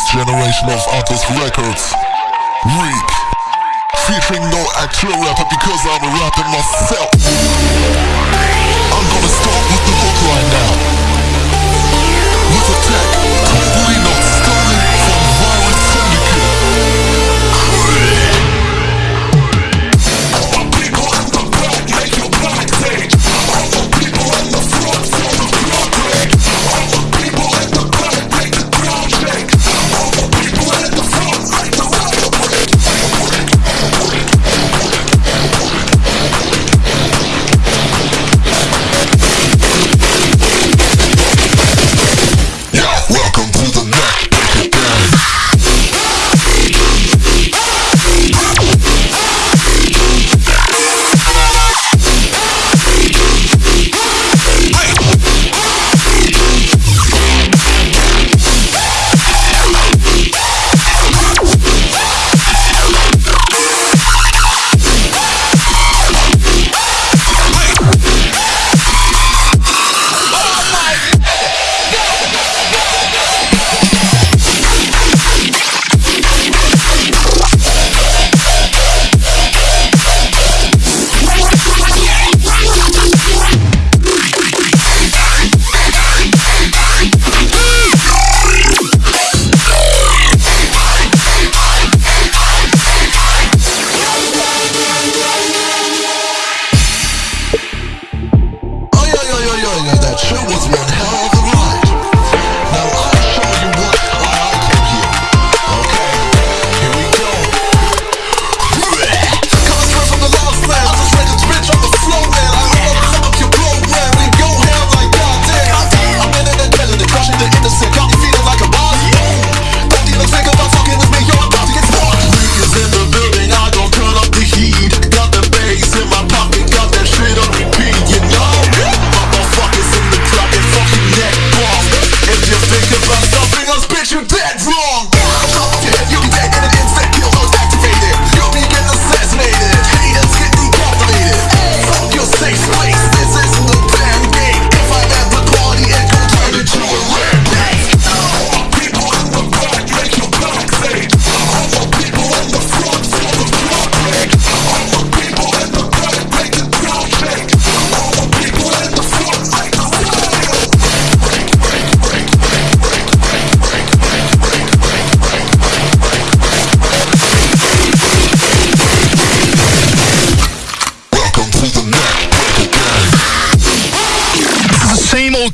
next generation of artist records. Reek. Featuring no actual rapper because I'm rapping myself. I'm gonna start with the hook right now.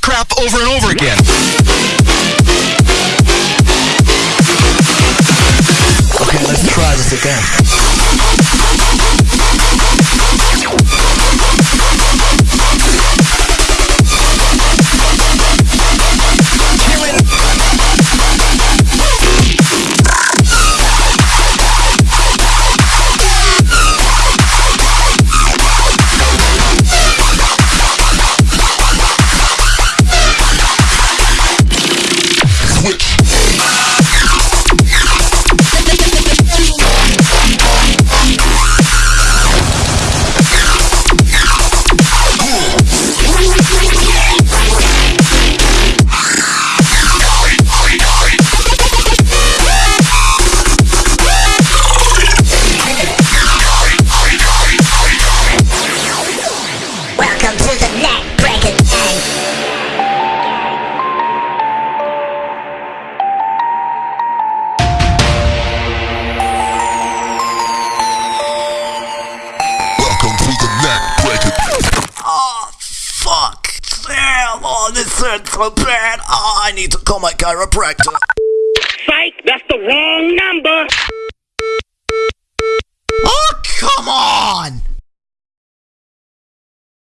crap over and over again. Okay, let's try this again. Oh, this hurts so bad. Oh, I need to call my chiropractor. Fake.